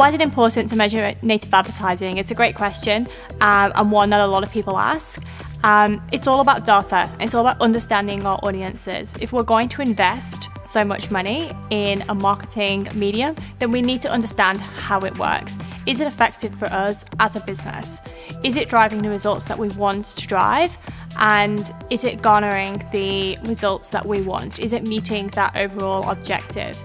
Why is it important to measure native advertising? It's a great question um, and one that a lot of people ask. Um, it's all about data. It's all about understanding our audiences. If we're going to invest so much money in a marketing medium, then we need to understand how it works. Is it effective for us as a business? Is it driving the results that we want to drive? And is it garnering the results that we want? Is it meeting that overall objective?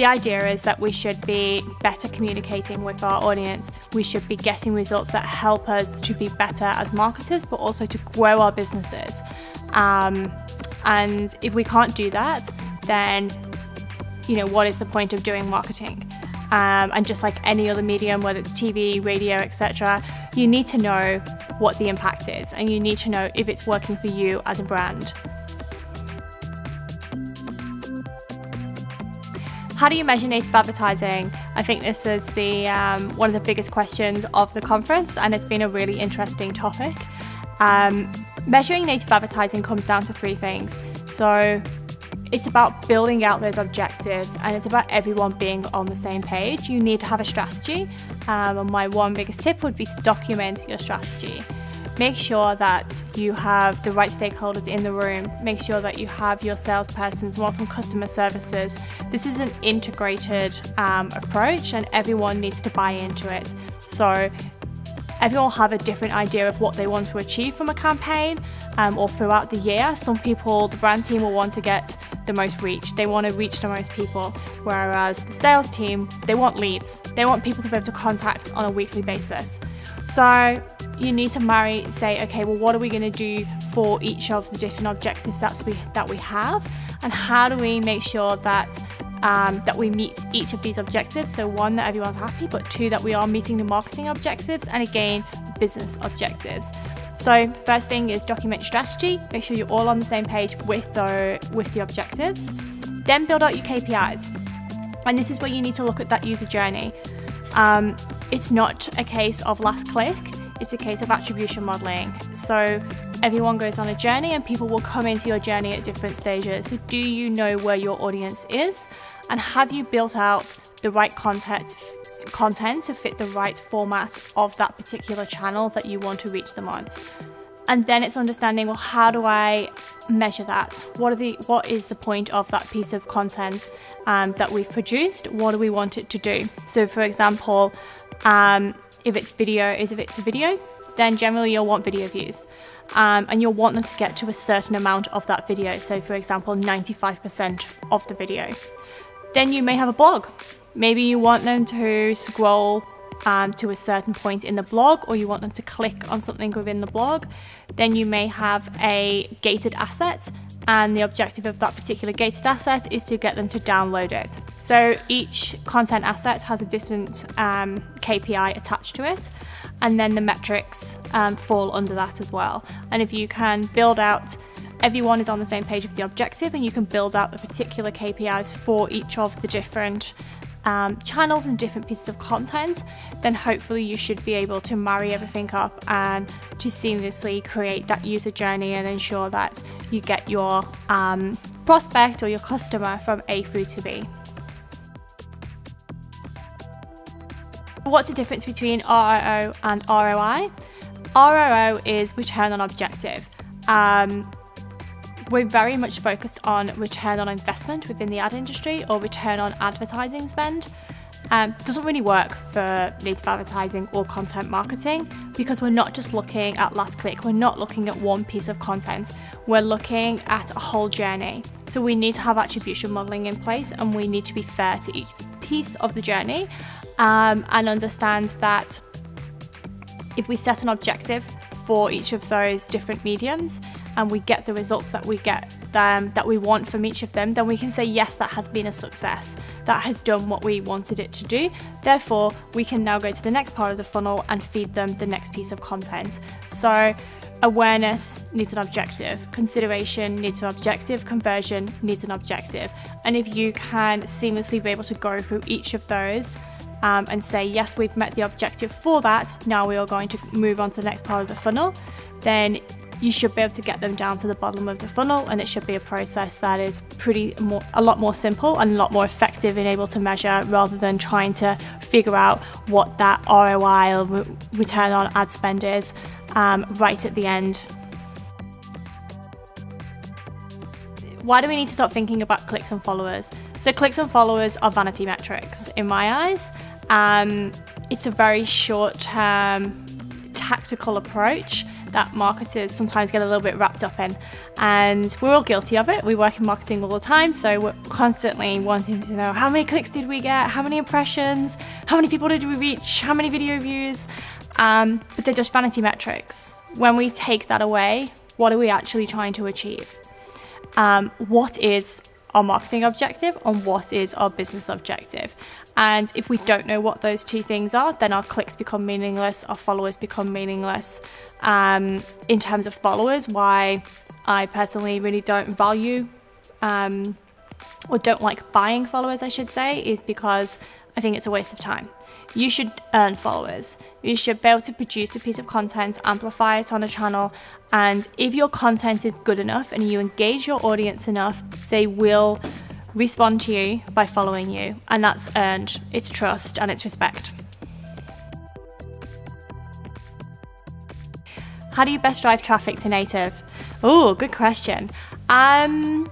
The idea is that we should be better communicating with our audience. We should be getting results that help us to be better as marketers, but also to grow our businesses. Um, and if we can't do that, then you know what is the point of doing marketing? Um, and just like any other medium, whether it's TV, radio, etc., you need to know what the impact is, and you need to know if it's working for you as a brand. How do you measure native advertising? I think this is the um, one of the biggest questions of the conference and it's been a really interesting topic. Um, measuring native advertising comes down to three things. So it's about building out those objectives and it's about everyone being on the same page. You need to have a strategy um, and my one biggest tip would be to document your strategy. Make sure that you have the right stakeholders in the room. Make sure that you have your salespersons, more from customer services. This is an integrated um, approach and everyone needs to buy into it. So everyone will have a different idea of what they want to achieve from a campaign um, or throughout the year. Some people, the brand team will want to get the most reach. They want to reach the most people, whereas the sales team, they want leads. They want people to be able to contact on a weekly basis. So you need to marry, say, okay, well, what are we going to do for each of the different objectives that we, that we have? And how do we make sure that um, that we meet each of these objectives. So one, that everyone's happy, but two, that we are meeting the marketing objectives and again, business objectives. So first thing is document strategy, make sure you're all on the same page with the, with the objectives. Then build out your KPIs. And this is where you need to look at that user journey. Um, it's not a case of last click, it's a case of attribution modeling. So everyone goes on a journey and people will come into your journey at different stages. So do you know where your audience is? And have you built out the right content content to fit the right format of that particular channel that you want to reach them on. And then it's understanding, well, how do I measure that? What are the what is the point of that piece of content um, that we've produced? What do we want it to do? So, for example, um, if it's video, is if it's a video, then generally you'll want video views. Um, and you'll want them to get to a certain amount of that video. So, for example, 95% of the video. Then you may have a blog. Maybe you want them to scroll um, to a certain point in the blog or you want them to click on something within the blog. Then you may have a gated asset and the objective of that particular gated asset is to get them to download it. So each content asset has a different um, KPI attached to it and then the metrics um, fall under that as well. And if you can build out everyone is on the same page with the objective and you can build out the particular KPIs for each of the different um, channels and different pieces of content, then hopefully you should be able to marry everything up and to seamlessly create that user journey and ensure that you get your um, prospect or your customer from A through to B. What's the difference between ROO and ROI? ROO is return on objective. Um, we're very much focused on return on investment within the ad industry or return on advertising spend. Um, doesn't really work for native advertising or content marketing because we're not just looking at last click, we're not looking at one piece of content, we're looking at a whole journey. So we need to have attribution modeling in place and we need to be fair to each piece of the journey um, and understand that if we set an objective for each of those different mediums, and we get the results that we get um, that we want from each of them, then we can say, yes, that has been a success. That has done what we wanted it to do. Therefore, we can now go to the next part of the funnel and feed them the next piece of content. So awareness needs an objective, consideration needs an objective, conversion needs an objective. And if you can seamlessly be able to go through each of those um, and say, yes, we've met the objective for that, now we are going to move on to the next part of the funnel, then you should be able to get them down to the bottom of the funnel and it should be a process that is pretty more a lot more simple and a lot more effective and able to measure rather than trying to figure out what that ROI or re- return on ad spend is um, right at the end. Why do we need to stop thinking about clicks and followers? So clicks and followers are vanity metrics in my eyes. Um, it's a very short term tactical approach that marketers sometimes get a little bit wrapped up in. And we're all guilty of it. We work in marketing all the time, so we're constantly wanting to know how many clicks did we get, how many impressions, how many people did we reach, how many video views. Um, but they're just vanity metrics. When we take that away, what are we actually trying to achieve? Um, what is our marketing objective and what is our business objective. And if we don't know what those two things are, then our clicks become meaningless, our followers become meaningless. Um, in terms of followers, why I personally really don't value um, or don't like buying followers, I should say, is because I think it's a waste of time. You should earn followers. You should be able to produce a piece of content, amplify it on a channel, and if your content is good enough and you engage your audience enough, they will respond to you by following you, and that's earned. It's trust and it's respect. How do you best drive traffic to native? Oh, good question. Um,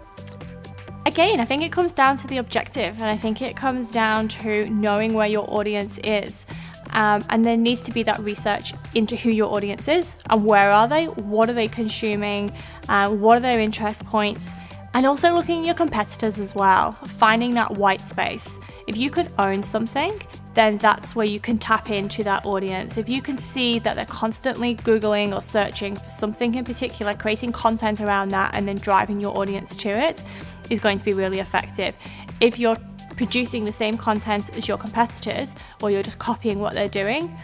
again, I think it comes down to the objective, and I think it comes down to knowing where your audience is. Um, and there needs to be that research into who your audience is and where are they, what are they consuming, uh, what are their interest points, and also looking at your competitors as well, finding that white space. If you could own something, then that's where you can tap into that audience. If you can see that they're constantly Googling or searching for something in particular, creating content around that and then driving your audience to it is going to be really effective. If you're producing the same content as your competitors or you're just copying what they're doing,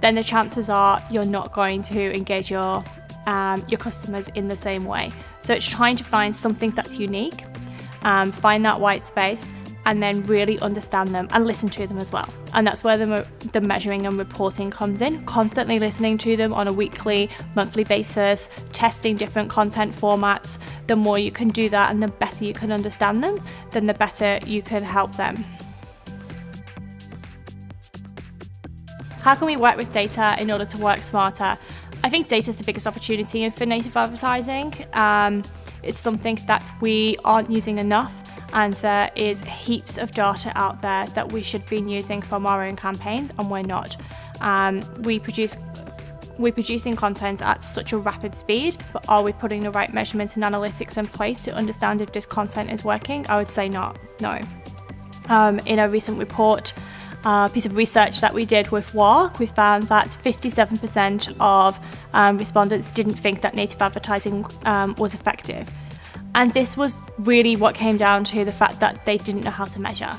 then the chances are you're not going to engage your um, your customers in the same way. So it's trying to find something that's unique, um, find that white space, and then really understand them and listen to them as well. And that's where the, the measuring and reporting comes in. Constantly listening to them on a weekly, monthly basis, testing different content formats. The more you can do that and the better you can understand them, then the better you can help them. How can we work with data in order to work smarter? I think data is the biggest opportunity for native advertising. Um, it's something that we aren't using enough, and there is heaps of data out there that we should be using from our own campaigns, and we're not. Um, we produce we're producing content at such a rapid speed, but are we putting the right measurement and analytics in place to understand if this content is working? I would say not. No. Um, in a recent report, uh, piece of research that we did with WARC, we found that 57% of um, respondents didn't think that native advertising um, was effective. And this was really what came down to the fact that they didn't know how to measure.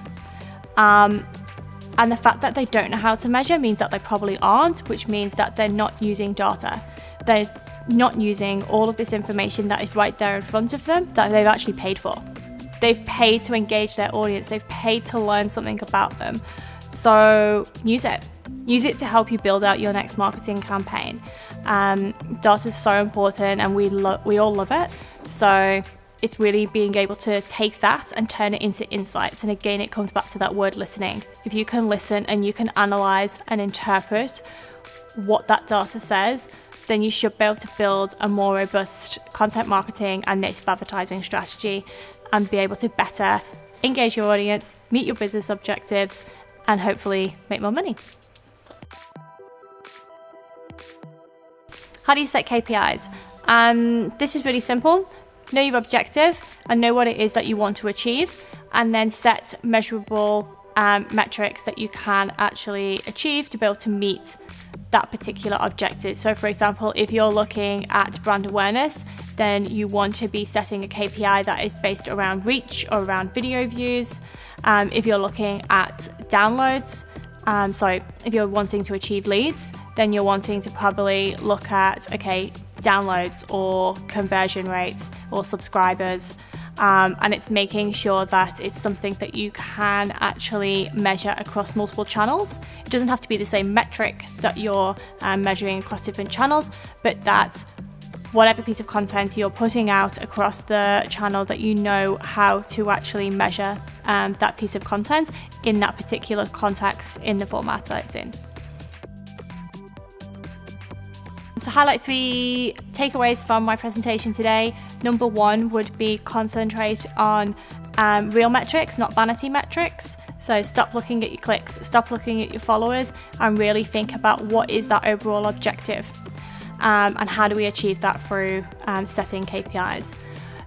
Um, and the fact that they don't know how to measure means that they probably aren't, which means that they're not using data. They're not using all of this information that is right there in front of them that they've actually paid for. They've paid to engage their audience, they've paid to learn something about them. So use it. Use it to help you build out your next marketing campaign. Um, data is so important, and we lo- we all love it. So it's really being able to take that and turn it into insights. And again, it comes back to that word listening. If you can listen and you can analyze and interpret what that data says, then you should be able to build a more robust content marketing and native advertising strategy and be able to better engage your audience, meet your business objectives, and hopefully make more money. How do you set KPIs? Um, this is really simple. Know your objective and know what it is that you want to achieve, and then set measurable um, metrics that you can actually achieve to be able to meet that particular objective. So, for example, if you're looking at brand awareness, then you want to be setting a KPI that is based around reach or around video views. Um, if you're looking at downloads, um, so if you're wanting to achieve leads, then you're wanting to probably look at okay downloads or conversion rates or subscribers. Um, and it's making sure that it's something that you can actually measure across multiple channels. It doesn't have to be the same metric that you're um, measuring across different channels, but that whatever piece of content you're putting out across the channel that you know how to actually measure um, that piece of content in that particular context in the format that it's in. Highlight three takeaways from my presentation today, number one would be concentrate on um, real metrics, not vanity metrics. So stop looking at your clicks, stop looking at your followers, and really think about what is that overall objective um, and how do we achieve that through um, setting KPIs.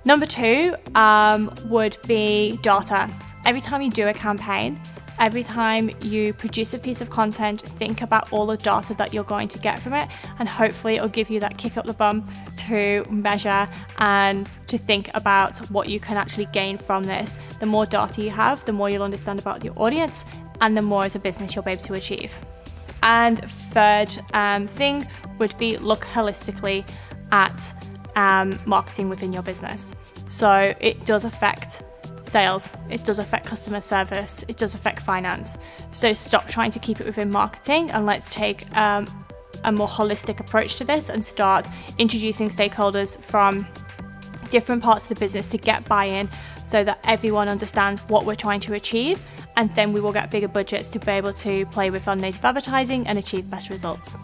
Number two um, would be data. Every time you do a campaign, every time you produce a piece of content, think about all the data that you're going to get from it, and hopefully it'll give you that kick up the bum to measure and to think about what you can actually gain from this. The more data you have, the more you'll understand about your audience, and the more as a business you'll be able to achieve. And third um, thing would be look holistically at um, marketing within your business. So it does affect sales, it does affect customer service, it does affect finance. So stop trying to keep it within marketing and let's take um, a more holistic approach to this and start introducing stakeholders from different parts of the business to get buy in so that everyone understands what we're trying to achieve and then we will get bigger budgets to be able to play with on native advertising and achieve better results.